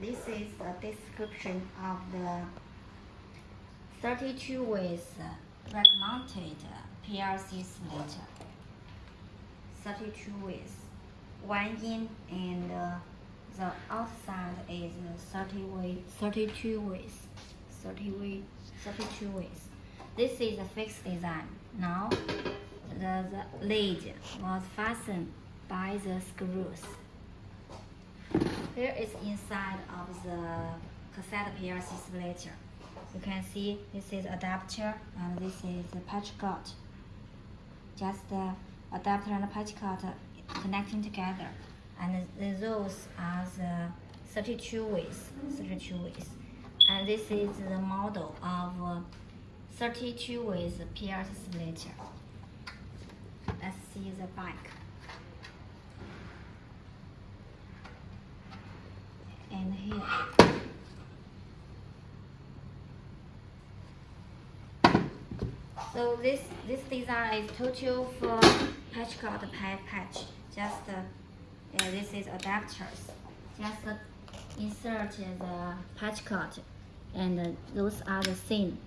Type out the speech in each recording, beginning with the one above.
this is the description of the 32 ways uh, rack mounted uh, PLC splitter. 32 ways. One in and uh, the outside is uh, 30 way, 32 ways. 30 way, 32 ways. This is a fixed design. Now the, the lid was fastened by the screws. Here is inside of the cassette PLC splitter. You can see this is adapter and this is the patch cord. Just the adapter and patch cord connecting together. And those are the 32 ways, 32 ways. And this is the model of uh, 32 ways PLC splitter. Let's see the back. Here. So this this design is total for patch cord pa- patch. Just uh, yeah, this is adapters. Just uh, insert the patch cord, and uh, those are the same.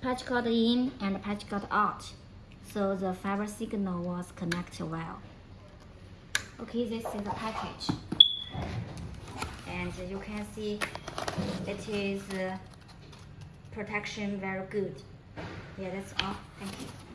Patch cord in and patch cord out. So the fiber signal was connected well. Okay, this is the package. And you can see it is uh, protection very good. Yeah, that's all. Thank you.